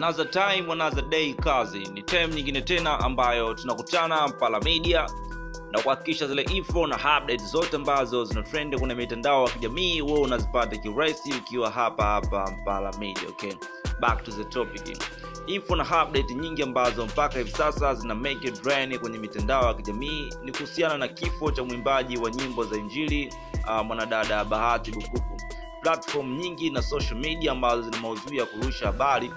another time another day kazi. Ni time nyingine tena ambayo tunakutana mpala media na kuhakikisha zile info na update zote ambazo zina trend kwenye mitandao ya kijamii wewe unazipata kirahisi ukiwa hapa hapa mpala media okay? Back to the topic. Info na update nyingi ambazo mpaka hivi sasa zina make it rain kwenye mitandao ya kijamii ni kuhusiana na kifo cha mwimbaji wa nyimbo za injili uh, mwanadada bahati bukuku. Platform nyingi na social media ambazo zina maudhui ya kurusha habari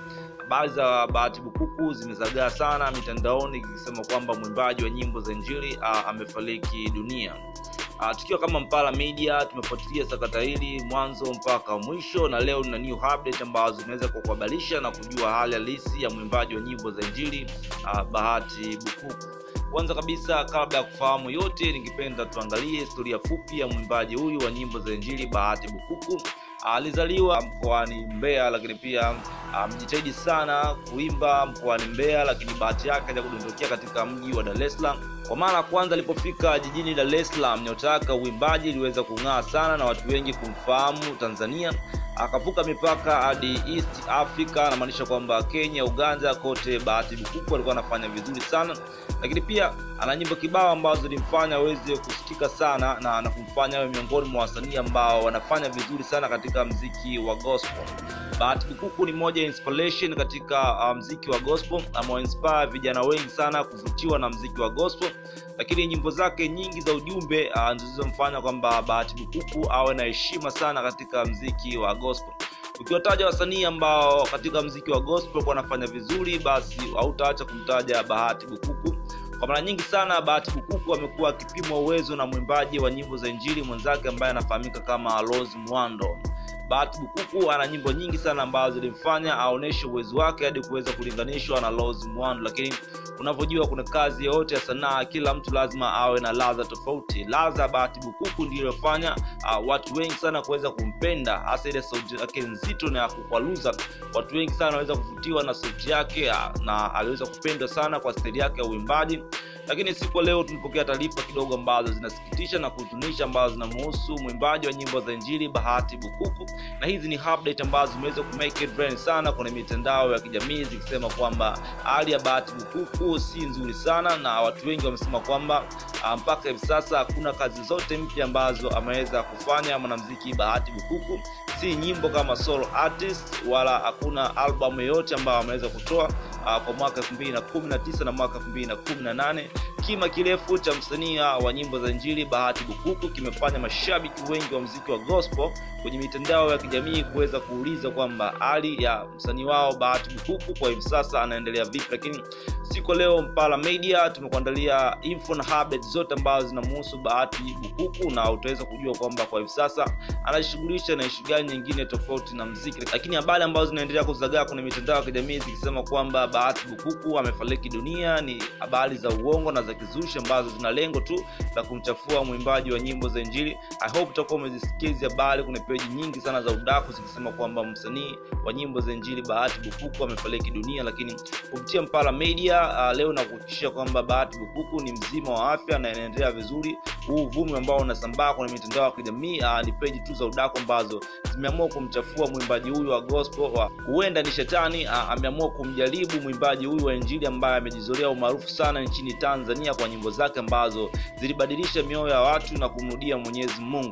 habari za bahati bukuku zimezagaa sana mitandaoni ikisema kwamba mwimbaji wa nyimbo za injili amefariki dunia. Uh, tukiwa kama mpala media tumefuatilia sakata hili mwanzo mpaka mwisho na leo na new update ambazo zinaweza kukuhabarisha na kujua hali halisi ya mwimbaji wa nyimbo za injili bahati bukuku. Kwanza kabisa kabla ya kufahamu yote ningependa tuangalie historia fupi ya mwimbaji huyu wa nyimbo za injili bahati bukuku alizaliwa mkoani mbeya lakini pia amejitahidi um, sana kuimba mkoani mbeya lakini bahati yake ya kudondokea katika mji wa dar es salaam. Kwa mara ya kwanza alipofika jijini dar es salaam nyota yake uimbaji iliweza kung'aa sana na watu wengi kumfahamu tanzania akavuka mipaka hadi east africa anamaanisha kwamba kenya uganda kote bahati bukuku alikuwa anafanya vizuri sana. Lakini pia ana nyimbo kibao ambazo zilimfanya aweze kusikika sana na, na kumfanya awe miongoni mwa wasanii ambao wanafanya vizuri sana katika mziki wa gospel. Bahati bukuku ni moja inspiration katika uh, mziki wa gospel. Amewainspire vijana wengi sana kuvutiwa na mziki wa gospel. Lakini nyimbo zake nyingi za ujumbe uh, zilizomfanya kwamba bahati bukuku awe na heshima sana katika mziki wa gospel ukiwataja wasanii ambao katika mziki wa gospel wanafanya vizuri basi hautaacha kumtaja bahati bukuku. Kwa mara nyingi sana bahati bukuku amekuwa akipimwa uwezo na mwimbaji wa nyimbo za injili mwenzake ambaye anafahamika kama rose mwando bahati bukuku ana nyimbo nyingi sana ambazo zilimfanya aoneshe uwezo wake hadi kuweza kulinganishwa na rose Muhando, lakini unavyojua kuna kazi yoyote ya sanaa kila mtu lazima awe na ladha tofauti. Ladha bahati bukuku ndiyo iliyofanya uh, watu wengi sana kuweza kumpenda hasa ile sauti yake nzito na ya kukwaluza. Watu wengi sana wanaweza kuvutiwa na sauti yake uh, na aliweza kupendwa sana kwa staili yake ya uimbaji lakini siku leo tulipokea taarifa kidogo ambazo zinasikitisha na kuhuzunisha ambazo zinamhusu mwimbaji wa nyimbo za injili bahati bukuku. Na hizi ni update ambazo zimeweza ku make trend sana kwenye mitandao ya kijamii zikisema kwamba hali ya bahati bukuku si nzuri sana na watu wengi wamesema kwamba mpaka hivi sasa hakuna kazi zote mpya ambazo ameweza kufanya mwanamziki bahati bukuku. Si nyimbo kama solo artist wala hakuna albamu yoyote ambayo ameweza kutoa kwa mwaka 2019 na mwaka 2018 kima kirefu cha msanii wa nyimbo za injili bahati bukuku kimefanya mashabiki wengi wa mziki wa gospel kwenye mitandao ya kijamii kuweza kuuliza kwamba hali ya msanii wao bahati bukuku kwa hivi sasa anaendelea vipi. Lakini siku leo mpala media tumekuandalia info na habari zote ambazo zinamuhusu bahati bukuku na utaweza kujua kwamba kwa hivi sasa anajishughulisha na ishu gani nyingine tofauti na mziki lakini habari ambazo zinaendelea kuzagaa kwenye mitandao ya kijamii zikisema kwamba bahati bukuku amefariki dunia. Ni habari za uongo na za kizushi ambazo zina lengo tu la kumchafua mwimbaji wa nyimbo za injili. I hope utakuwa umezisikia hizi habari. Kuna peji nyingi sana za udaku zikisema kwamba msanii wa nyimbo za injili bahati bukuku amefariki dunia lakini kupitia mpala media uh, leo nakuhakikishia kwamba bahati bukuku ni mzima wa afya na inaendelea vizuri huu uvumi ambao unasambaa kwenye mitandao ya kijamii uh, ni peji tu za udaku ambazo zimeamua kumchafua mwimbaji huyu wa gospel wa huenda ni shetani uh, ameamua kumjaribu mwimbaji huyu wa injili ambaye amejizolea umaarufu sana nchini tanzania kwa nyimbo zake ambazo zilibadilisha mioyo ya watu na kumrudia mwenyezi mungu